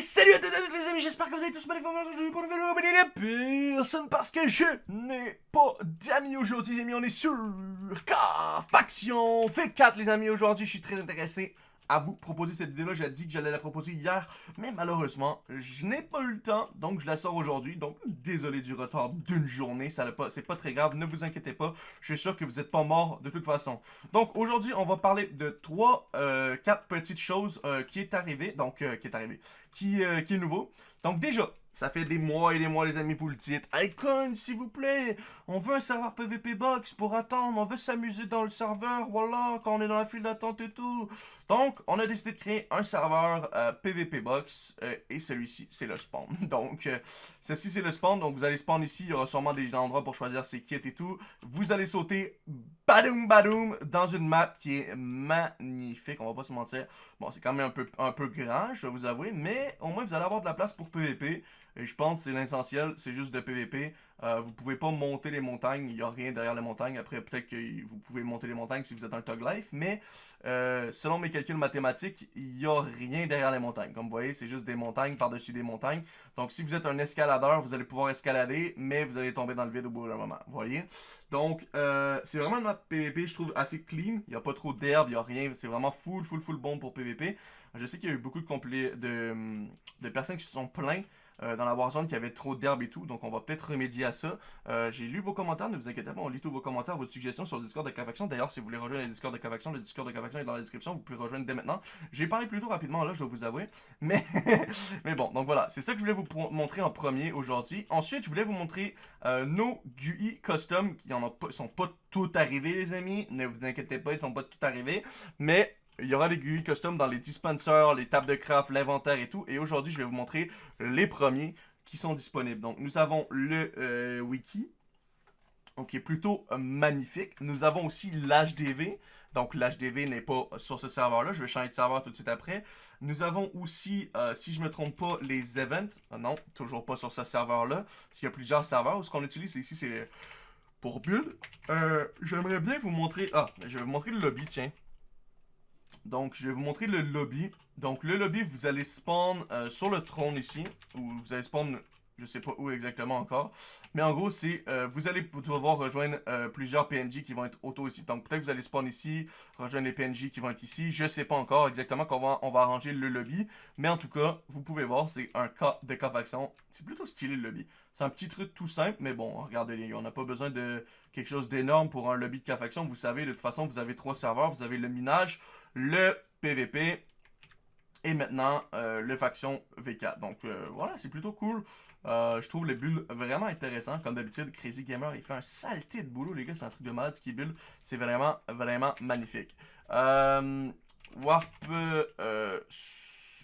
salut à tous les amis, j'espère que vous allez tous bien informés aujourd'hui pour une vidéo mais personne parce que je n'ai pas d'amis aujourd'hui les amis, on est sur K Faction fait 4 les amis aujourd'hui, je suis très intéressé à vous proposer cette vidéo-là. J'ai dit que j'allais la proposer hier, mais malheureusement, je n'ai pas eu le temps, donc je la sors aujourd'hui. Donc, désolé du retard d'une journée, ça pas, c'est pas très grave, ne vous inquiétez pas. Je suis sûr que vous n'êtes pas mort de toute façon. Donc, aujourd'hui, on va parler de trois, euh, quatre petites choses euh, qui est arrivé, donc, euh, qui est arrivé, euh, qui est nouveau. Donc déjà, ça fait des mois et des mois les amis, vous le dites. Icon, s'il vous plaît, on veut un serveur PVP Box pour attendre, on veut s'amuser dans le serveur, voilà, quand on est dans la file d'attente et tout. Donc, on a décidé de créer un serveur euh, PVP Box, euh, et celui-ci, c'est le spawn. Donc, euh, ceci, c'est le spawn, donc vous allez spawn ici, il y aura sûrement des endroits pour choisir ses kits et tout. Vous allez sauter, badoum badoum, dans une map qui est magnifique, on va pas se mentir. Bon, c'est quand même un peu, un peu grand, je dois vous avouer, mais au moins vous allez avoir de la place pour PVP. Et je pense que c'est l'essentiel, c'est juste de PVP. Euh, vous pouvez pas monter les montagnes, il n'y a rien derrière les montagnes. Après, peut-être que vous pouvez monter les montagnes si vous êtes un Tug Life, mais euh, selon mes calculs mathématiques, il n'y a rien derrière les montagnes. Comme vous voyez, c'est juste des montagnes par-dessus des montagnes. Donc, si vous êtes un escaladeur, vous allez pouvoir escalader, mais vous allez tomber dans le vide au bout d'un moment. Vous voyez? Donc, euh, c'est vraiment une map PVP, je trouve, assez clean. Il n'y a pas trop d'herbe, il n'y a rien. C'est vraiment full, full, full bon pour PVP. Je sais qu'il y a eu beaucoup de, de, de personnes qui se sont plaints euh, dans la Warzone qu'il y avait trop d'herbe et tout. Donc on va peut-être remédier à ça. Euh, j'ai lu vos commentaires, ne vous inquiétez pas, on lit tous vos commentaires, vos suggestions sur le Discord de Cavaction. D'ailleurs, si vous voulez rejoindre le Discord de Cavaction, le Discord de Cavaction est dans la description, vous pouvez rejoindre dès maintenant. J'ai parlé plutôt rapidement là, je dois vous avouer. Mais, mais bon, donc voilà, c'est ça que je voulais vous montrer en premier aujourd'hui. Ensuite, je voulais vous montrer euh, nos GUI custom qui en ont pas, sont pas tout arrivés les amis. Ne vous inquiétez pas, ils sont pas tout arrivés. Mais il y aura des GUI custom dans les dispensers, les tables de craft, l'inventaire et tout. Et aujourd'hui, je vais vous montrer les premiers qui sont disponibles. Donc, nous avons le euh, wiki, qui est plutôt euh, magnifique. Nous avons aussi l'HDV. Donc, l'HDV n'est pas sur ce serveur-là. Je vais changer de serveur tout de suite après. Nous avons aussi, euh, si je ne me trompe pas, les events. non, toujours pas sur ce serveur-là. Parce qu'il y a plusieurs serveurs. Ce qu'on utilise? Ici, c'est pour build. J'aimerais bien vous montrer... Ah, je vais vous montrer le lobby, tiens. Donc, je vais vous montrer le lobby. Donc, le lobby, vous allez spawn euh, sur le trône ici. Ou vous allez spawn, je sais pas où exactement encore. Mais en gros, c'est, euh, vous allez devoir rejoindre euh, plusieurs PNJ qui vont être auto ici. Donc, peut-être que vous allez spawn ici, rejoindre les PNJ qui vont être ici. Je sais pas encore exactement comment on va arranger le lobby. Mais en tout cas, vous pouvez voir, c'est un cas de faction. C'est plutôt stylé le lobby. C'est un petit truc tout simple, mais bon, regardez, on n'a pas besoin de quelque chose d'énorme pour un lobby de faction. Vous savez, de toute façon, vous avez trois serveurs. Vous avez le minage, le PVP et maintenant euh, le faction V4. Donc euh, voilà, c'est plutôt cool. Euh, je trouve le build vraiment intéressant. Comme d'habitude, Crazy Gamer, il fait un saleté de boulot, les gars. C'est un truc de malade ce qui build. C'est vraiment, vraiment magnifique. Warp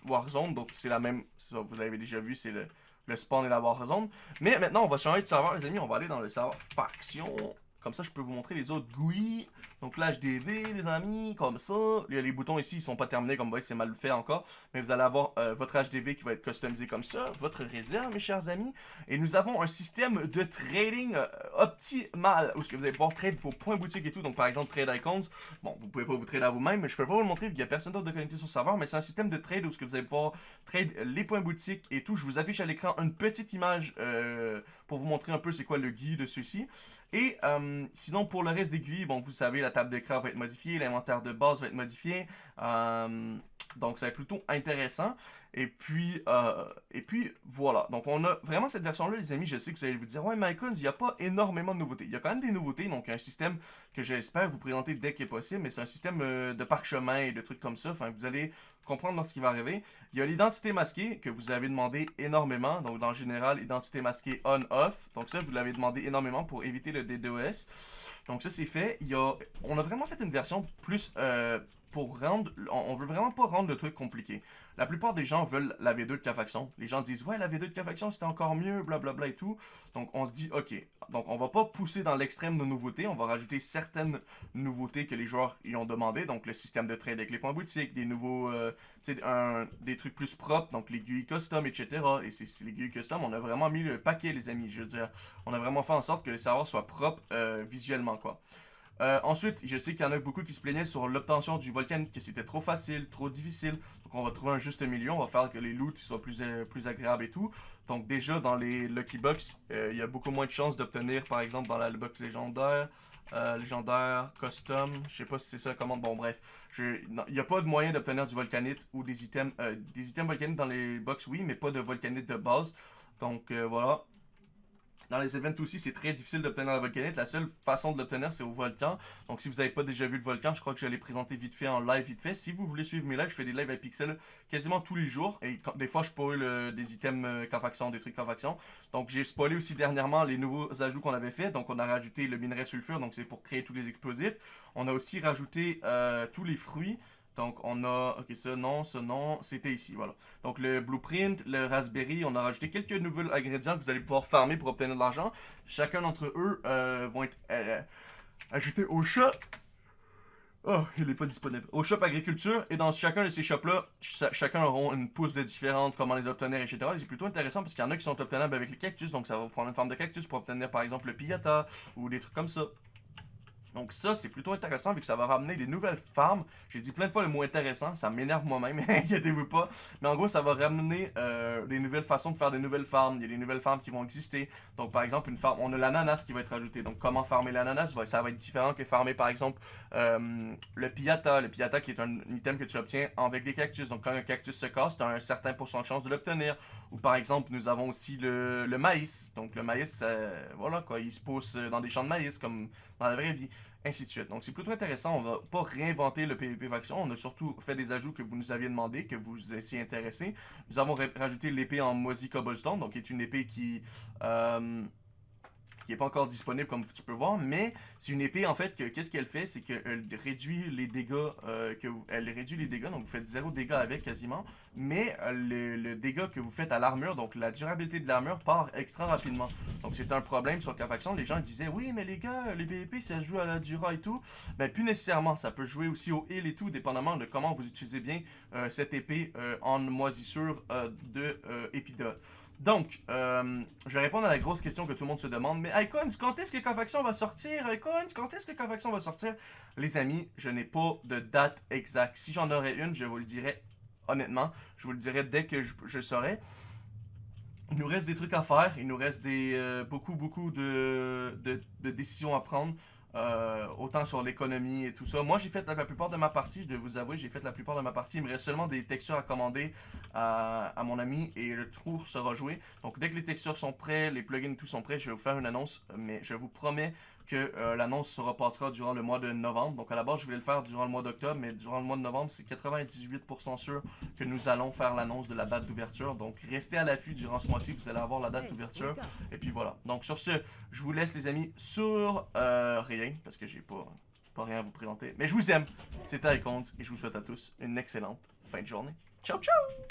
Warzone, donc c'est la même, vous l'avez déjà vu, c'est le, le spawn et la Warzone. Mais maintenant, on va changer de serveur, les amis. On va aller dans le serveur faction. Comme ça, je peux vous montrer les autres GUI. Donc l'HDV, les amis, comme ça. Les boutons ici, ils sont pas terminés, comme vous voyez, c'est mal fait encore. Mais vous allez avoir euh, votre HDV qui va être customisé comme ça. Votre réserve, mes chers amis. Et nous avons un système de trading euh, optimal. Où ce que vous allez pouvoir trade vos points boutiques et tout. Donc par exemple, trade icons. Bon, vous pouvez pas vous trader à vous-même, mais je peux pas vous le montrer qu'il y a personne d'autre de connecté sur le serveur. Mais c'est un système de trade où ce que vous allez pouvoir trade les points boutiques et tout. Je vous affiche à l'écran une petite image euh, pour vous montrer un peu c'est quoi le guide de ceci. Et sinon, pour le reste GUI, bon, vous savez, la table d'écran va être modifiée, l'inventaire de base va être modifié. Euh, donc, être plutôt intéressant. Et puis, euh, et puis voilà. Donc, on a vraiment cette version-là, les amis. Je sais que vous allez vous dire, ouais, Mycons, il n'y a pas énormément de nouveautés. Il y a quand même des nouveautés. Donc, un système que j'espère vous présenter dès qu'il est possible. Mais c'est un système euh, de parchemin et de trucs comme ça. Enfin, vous allez comprendre qui va arriver. Il y a l'identité masquée que vous avez demandé énormément. Donc, dans général, identité masquée on-off. Donc, ça, vous l'avez demandé énormément pour éviter le DDoS. Donc, ça, c'est fait. Il y a... On a vraiment fait une version plus... Euh, pour rendre... On veut vraiment pas rendre le truc compliqué. La plupart des gens veulent la V2 de K-Faction. Les gens disent, ouais, la V2 de K-Faction, c'était encore mieux, blablabla et tout. Donc, on se dit, ok, donc on va pas pousser dans l'extrême de nouveautés. On va rajouter certaines nouveautés que les joueurs y ont demandé. Donc, le système de trade avec les points boutiques, des nouveaux, euh, sais, des trucs plus propres, donc GUI custom, etc. Et c'est GUI custom, on a vraiment mis le paquet, les amis. Je veux dire, on a vraiment fait en sorte que les serveurs soient propres euh, visuellement, quoi. Euh, ensuite, je sais qu'il y en a beaucoup qui se plaignaient sur l'obtention du volcan, que c'était trop facile, trop difficile. Donc on va trouver un juste milieu, on va faire que les loots soient plus, euh, plus agréables et tout. Donc déjà, dans les Lucky Box, euh, il y a beaucoup moins de chances d'obtenir, par exemple, dans la box légendaire, légendaire, custom, je sais pas si c'est ça la commande, bon bref. Il n'y a pas de moyen d'obtenir du volcanite ou des items, des items volcanites dans les box, oui, mais pas de volcanite de base. Donc voilà. Dans les events aussi, c'est très difficile d'obtenir la volcanite. La seule façon de l'obtenir, c'est au volcan. Donc, si vous n'avez pas déjà vu le volcan, je crois que je l'ai présenté vite fait en live vite fait. Si vous voulez suivre mes lives, je fais des lives à Pixel quasiment tous les jours. Et des fois, je spoil des items euh, des trucs faction. Donc, j'ai spoilé aussi dernièrement les nouveaux ajouts qu'on avait fait. Donc, on a rajouté le minerai sulfure. Donc, c'est pour créer tous les explosifs. On a aussi rajouté euh, tous les fruits. Donc, on a... Ok, ça, non, ça, non. C'était ici, voilà. Donc, le blueprint, le raspberry, on a rajouté quelques nouveaux ingrédients que vous allez pouvoir farmer pour obtenir de l'argent. Chacun d'entre eux euh, vont être euh, ajoutés au shop. Oh, il n'est pas disponible. Au shop agriculture, et dans chacun de ces shops-là, chacun auront une pousse de comment les obtenir, etc. C'est plutôt intéressant parce qu'il y en a qui sont obtenables avec les cactus, donc ça va prendre une forme de cactus pour obtenir par exemple le piata ou des trucs comme ça. Donc ça, c'est plutôt intéressant vu que ça va ramener des nouvelles farms. J'ai dit plein de fois le mot intéressant, ça m'énerve moi-même, inquiétez-vous pas. Mais en gros, ça va ramener euh, des nouvelles façons de faire des nouvelles farms. Il y a des nouvelles farms qui vont exister. Donc par exemple, une farm, on a l'ananas qui va être ajouté. Donc comment farmer l'ananas, ça va être différent que farmer par exemple euh, le piata. Le piata qui est un item que tu obtiens avec des cactus. Donc quand un cactus se casse, tu as un certain pourcentage de chance de l'obtenir. Ou par exemple, nous avons aussi le, maïs. Donc le maïs, euh, voilà quoi, il se pousse dans des champs de maïs comme dans la vraie vie ainsi de suite. Donc c'est plutôt intéressant, on va pas réinventer le PvP faction, on a surtout fait des ajouts que vous nous aviez demandé, que vous étiez intéressé. Nous avons rajouté l'épée en Mozy Cobblestone, donc qui est une épée qui... Euh, qui n'est pas encore disponible comme tu peux voir, mais c'est une épée en fait que qu'est-ce qu'elle fait, c'est qu'elle réduit les dégâts, euh, que elle réduit les dégâts, donc vous faites zéro dégâts avec quasiment, mais euh, le, dégât que vous faites à l'armure, donc la durabilité de l'armure part extra rapidement. Donc c'est un problème sur K-Faction, les gens disaient oui mais les gars, les PvP ça joue à la dura et tout, ben plus nécessairement, ça peut jouer aussi au heal et tout, dépendamment de comment vous utilisez bien euh, cette épée en moisissure de. Donc, euh, je vais répondre à la grosse question que tout le monde se demande. Mais Icons, quand est-ce que Confaction va sortir? Icons, quand est-ce que Confaction va sortir? Les amis, je n'ai pas de date exacte. Si j'en aurais une, je vous le dirais honnêtement. Je vous le dirais dès que je, je saurais. Il nous reste des trucs à faire. Il nous reste euh, beaucoup, beaucoup de décisions à prendre. Euh, autant sur l'économie et tout ça. Moi, j'ai fait la, plupart de ma partie, je dois vous avouer, j'ai fait la plupart de ma partie. Il me reste seulement des textures à commander à, mon ami et le tour sera joué. Donc, dès que les textures sont prêts, les plugins et tout sont prêts, je vais vous faire une annonce. Mais je vous promets que euh, l'annonce se repassera durant le mois de novembre. Donc à la base, je voulais le faire durant le mois d'octobre, mais durant le mois de novembre, c'est 98% sûr que nous allons faire l'annonce de la date d'ouverture. Donc restez à l'affût durant ce mois-ci, vous allez avoir la date d'ouverture. Et puis voilà. Donc sur ce, je vous laisse les amis sur euh, rien, parce que j'ai pas, pas rien à vous présenter. Mais je vous aime. C'était Icons et je vous souhaite à tous une excellente fin de journée. Ciao ciao